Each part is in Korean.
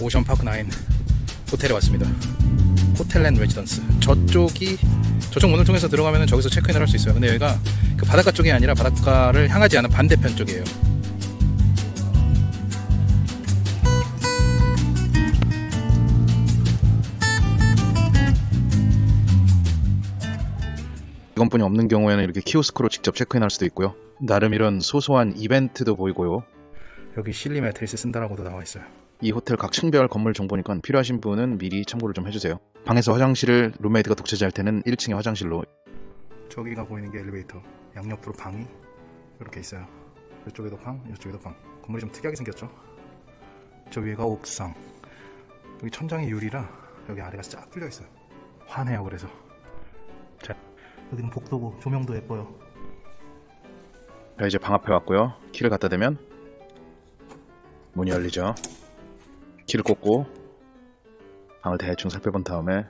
오션파크 9 호텔에 왔습니다. 호텔랜 레지던스. 저쪽이 저쪽 문을 통해서 들어가면 저기서 체크인을 할 수 있어요. 근데 여기가 그 바닷가 쪽이 아니라 바닷가를 향하지 않은 반대편 쪽이에요. 직원분이 없는 경우에는 이렇게 키오스크로 직접 체크인할 수도 있고요. 나름 이런 소소한 이벤트도 보이고요. 여기 실리 매트리스 쓴다라고도 나와 있어요. 이 호텔 각 층별 건물 정보니까 필요하신 분은 미리 참고를 좀 해주세요. 방에서 화장실을 룸메이트가 독채제할 때는 1층의 화장실로 저기가 보이는 게 엘리베이터 양옆으로 방이 이렇게 있어요. 이쪽에도 방, 이쪽에도 방. 건물이 좀 특이하게 생겼죠. 저 위에가 옥상. 여기 천장이 유리라 여기 아래가 쫙 뚫려 있어요. 환해요 그래서. 자, 여기는 복도고 조명도 예뻐요. 자 이제 방 앞에 왔고요. 키를 갖다 대면 문이 열리죠. 키를 꽂고 방을 대충 살펴본 다음에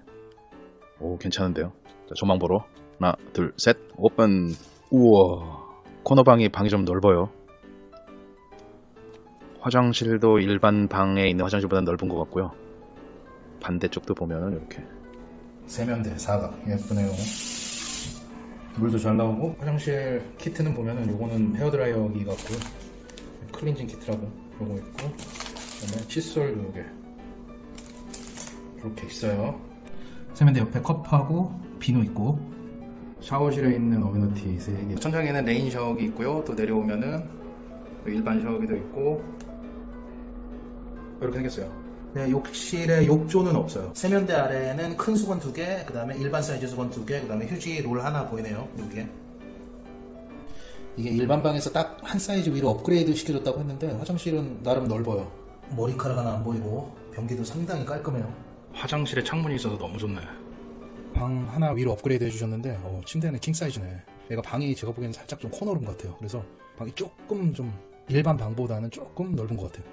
오 괜찮은데요. 자, 조망 보러 하나 둘 셋 오픈 우와 코너방이 방이 좀 넓어요. 화장실도 일반 방에 있는 화장실보다 넓은 것 같고요. 반대쪽도 보면은 이렇게 세면대 사각 예쁘네요. 물도 잘 나오고 화장실 키트는 보면은 요거는 헤어드라이어기 같고요. 클렌징 키트라고 요거 있고 그다음에 칫솔도 요게 이렇게 있어요. 세면대 옆에 컵하고 비누 있고 샤워실에 있는 amenity 3개 천장에는 rain 샤워기 있고요. 또 내려오면은 일반 샤워기도 있고 이렇게 생겼어요. 네, 욕실에 욕조는 없어요. 세면대 아래에는 큰 수건 두 개, 그 다음에 일반 사이즈 수건 두 개, 그 다음에 휴지 롤 하나 보이네요. 여기에. 이게 일반 방에서 딱 한 사이즈 위로 업그레이드 시켜줬다고 했는데 화장실은 나름 넓어요. 머리카락 하나 안 보이고 변기도 상당히 깔끔해요. 화장실에 창문이 있어서 너무 좋네. 방 하나 위로 업그레이드 해주셨는데 어, 침대는 king 사이즈네. 얘가 방이 제가 보기에는 살짝 좀 corner room 같아요. 그래서 방이 조금 좀 일반 방보다는 조금 넓은 것 같아요.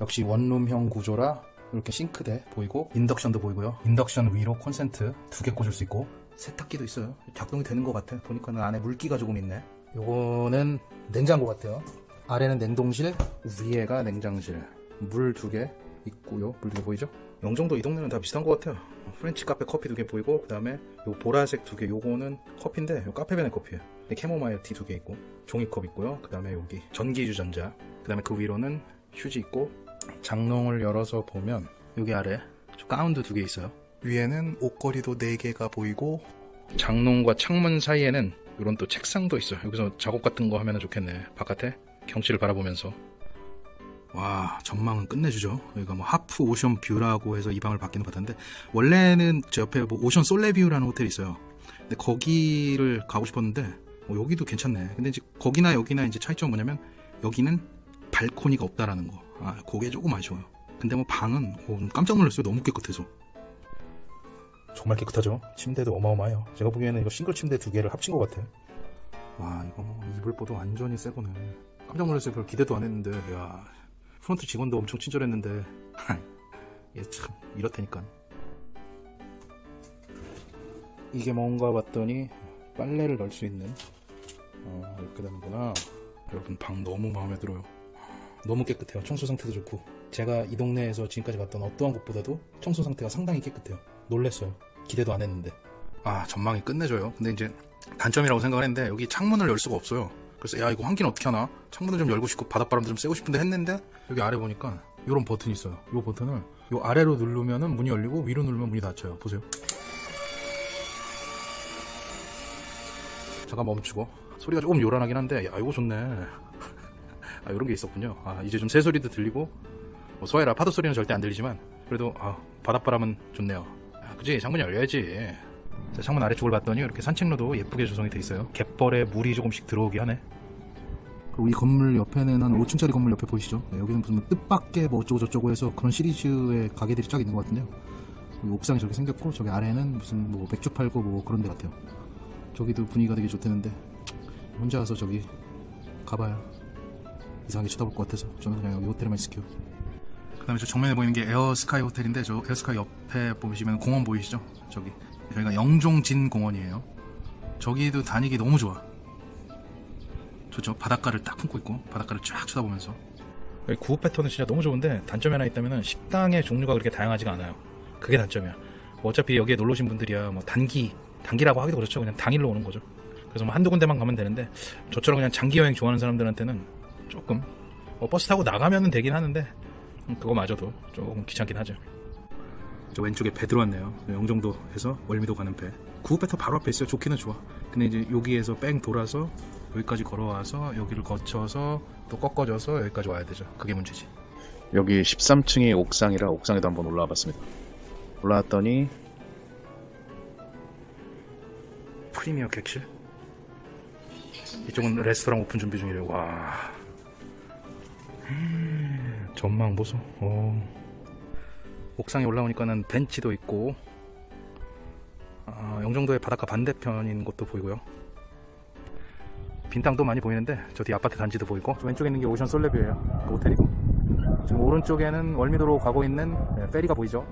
역시 원룸형 구조라 이렇게 싱크대 보이고 인덕션도 보이고요. 인덕션 위로 콘센트 두 개 꽂을 수 있고 세탁기도 있어요. 작동이 되는 것 같아. 보니까는 안에 물기가 조금 있네. 요거는 냉장고 같아요. 아래는 냉동실, 위에가 냉장실. 물 두 개 있고요. 물 두 개 보이죠? 영종도 이 동네는 다 비슷한 것 같아요. 프렌치 카페 커피 두 개 보이고 그 다음에 요 보라색 두 개. 요거는 커피인데 요 카페베네 커피예요. 캐모마일 티 두 개 있고 종이컵 있고요. 그 다음에 여기 전기 주전자. 그 다음에 그 위로는 휴지 있고 장롱을 열어서 보면 여기 아래 저 가운도 두 개 있어요. 위에는 옷걸이도 네 개가 보이고 장롱과 창문 사이에는 이런 또 책상도 있어요. 여기서 작업 같은 거 하면 좋겠네. 바깥에 경치를 바라보면서 와 전망은 끝내주죠. 여기가 뭐 half ocean view라고 해서 이 방을 받기는 받았는데 원래는 저 옆에 뭐 오션 솔레뷰라는 호텔이 있어요. 근데 거기를 가고 싶었는데 어, 여기도 괜찮네. 근데 이제 거기나 여기나 이제 차이점은 뭐냐면 여기는 발코니가 없다라는 거. 아, 그게 조금 아쉬워요. 근데 뭐 방은 어, 깜짝 놀랐어요. 너무 깨끗해서. 정말 깨끗하죠. 침대도 어마어마해요. 제가 보기에는 이거 싱글 침대 두 개를 합친 것 같아. 와, 이거 뭐 이불보도 완전히 새 거네. 깜짝 놀랐어요. 별 기대도 안 했는데, 야, 프론트 직원도 엄청 친절했는데, 얘참 이렇다니까. 이게 뭔가 봤더니 빨래를 넣을 수 있는 어, 이렇게 되는구나. 여러분 방 너무 마음에 들어요. 너무 깨끗해요. 청소 상태도 좋고. 제가 이 동네에서 지금까지 갔던 어떠한 곳보다도 청소 상태가 상당히 깨끗해요. 놀랬어요. 기대도 안 했는데. 아, 전망이 끝내줘요. 근데 이제 단점이라고 생각을 했는데 여기 창문을 열 수가 없어요. 그래서 야, 이거 환기는 어떻게 하나? 창문을 좀 열고 싶고 바닷바람도 좀 쐬고 싶은데 했는데 여기 아래 보니까 이런 버튼이 있어요. 이 버튼을 요 아래로 누르면은 문이 열리고 위로 누르면 문이 닫혀요. 보세요. 잠깐 멈추고 소리가 조금 요란하긴 한데 야 이거 좋네 아 이런 게 있었군요 아 이제 좀 새소리도 들리고 뭐 소해라 파도 소리는 절대 안 들리지만 그래도 아 바닷바람은 좋네요 아, 그지 창문 열려야지 자, 창문 아래쪽을 봤더니 이렇게 산책로도 예쁘게 조성이 돼 있어요. 갯벌에 물이 조금씩 들어오게 하네. 그리고 이 건물 옆에는 한 5층짜리 건물 옆에 보이시죠? 네, 여기는 무슨 뜻밖의 뭐 어쩌고 저쩌고 해서 그런 시리즈의 가게들이 쫙 있는 것 같은데요. 옥상이 저렇게 생겼고 저기 아래는 무슨 뭐 맥주 팔고 뭐 그런 데 같아요. 저기도 분위기가 되게 좋다는데 혼자 와서 저기 가봐야 이상하게 쳐다볼 것 같아서 저는 그냥 여기 호텔에만 있을게요. 그 다음에 저 정면에 보이는 게 에어스카이 호텔인데 저 에어스카이 옆에 보시면 공원 보이시죠? 저기 저희가 영종진 공원이에요 저기도 다니기 너무 좋아 좋죠 바닷가를 딱 품고 있고 바닷가를 쫙 쳐다보면서 구호 패턴은 진짜 너무 좋은데 단점이 하나 있다면 식당의 종류가 그렇게 다양하지가 않아요. 그게 단점이야. 뭐 어차피 여기에 놀러 오신 분들이야 뭐 단기 단기라고 하기도 그렇죠. 그냥 당일로 오는 거죠. 그래서 뭐 한두 군데만 가면 되는데 저처럼 그냥 장기 여행 좋아하는 사람들한테는 조금 뭐 버스 타고 나가면 되긴 하는데 음, 그거 마저도 조금 귀찮긴 하죠. 저 왼쪽에 배 들어왔네요. 영종도에서 월미도 가는 배. 구호 배터 바로 앞에 있어요. 좋기는 좋아. 근데 이제 여기에서 뺑 돌아서 여기까지 걸어와서 여기를 거쳐서 또 꺾어져서 여기까지 와야 되죠. 그게 문제지. 여기 13층이 옥상이라 옥상에도 한번 올라와 봤습니다. 올라왔더니 프리미어 객실. 이쪽은 레스토랑 오픈 준비 중이래요. 와. 음, 전망 보소. 어. 옥상에 올라오니까는 벤치도 있고, 아, 영종도의 바닷가 반대편인 곳도 보이고요. 빈 땅도 많이 보이는데 저 뒤 아파트 단지도 보이고 저 왼쪽에 있는 게 오션 솔레뷰예요. 그 호텔이고. 지금 오른쪽에는 월미도로 가고 있는 네, 페리가 보이죠.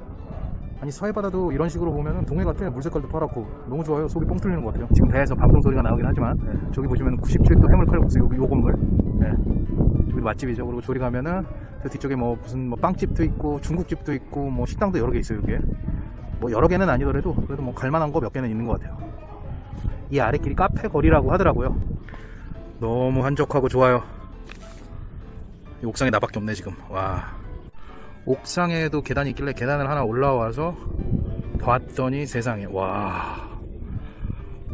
아니 서해바다도 이런 식으로 보면 동해 같아 물 색깔도 파랗고. 너무 좋아요. 속이 뻥 뚫리는 것 같아요. 지금 배에서 방송 소리가 나오긴 하지만 네, 저기 보시면 97도 해물 칼국수 요, 요 건물 네, 저기도 맛집이죠. 그리고 저리 가면은 저 뒤쪽에 뭐 무슨 뭐 빵집도 있고 중국집도 있고 뭐 식당도 여러 개 있어요 여기에. 뭐 여러 개는 아니더라도 그래도 뭐 갈만한 거 몇 개는 있는 것 같아요. 이 아래길이 카페 거리라고 하더라고요. 너무 한적하고 좋아요. 이 옥상에 나밖에 없네 지금. 와. 옥상에도 계단이 있길래 계단을 하나 올라와서 봤더니 세상에. 와.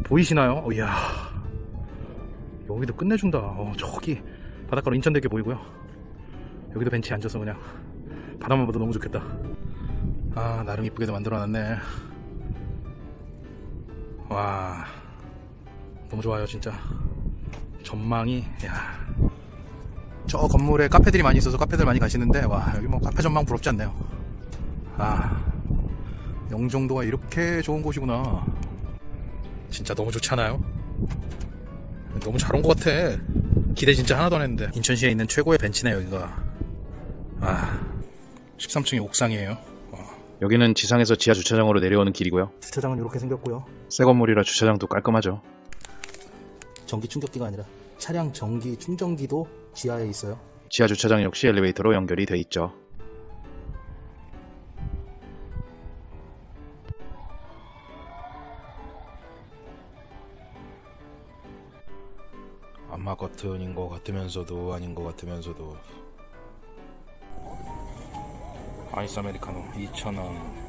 보이시나요? 어, 이야. 여기도 끝내준다. 어, 저기 바닷가로 인천대교 보이고요 여기도 벤치에 앉아서 그냥 바다만 봐도 너무 좋겠다. 아 나름 이쁘게도 만들어놨네. 와 너무 좋아요 진짜. 전망이 야. 저 건물에 카페들이 많이 있어서 카페들 많이 가시는데 와 여기 뭐 카페 전망 부럽지 않네요. 아 영종도가 이렇게 좋은 곳이구나. 진짜 너무 좋지 않아요? 너무 잘 온 것 같아. 기대 진짜 하나도 안 했는데. 인천시에 있는 최고의 벤치네 여기가 아 13층이 옥상이에요 와. 여기는 지상에서 지하 주차장으로 내려오는 길이고요. 주차장은 이렇게 생겼고요 새 건물이라 주차장도 깔끔하죠. 전기 충격기가 아니라 차량 전기 충전기도 지하에 있어요 지하 주차장 역시 엘리베이터로 연결이 돼 있죠. 안마 커튼인 것 같으면서도 아닌 것 같으면서도 아이스 아메리카노 2,000원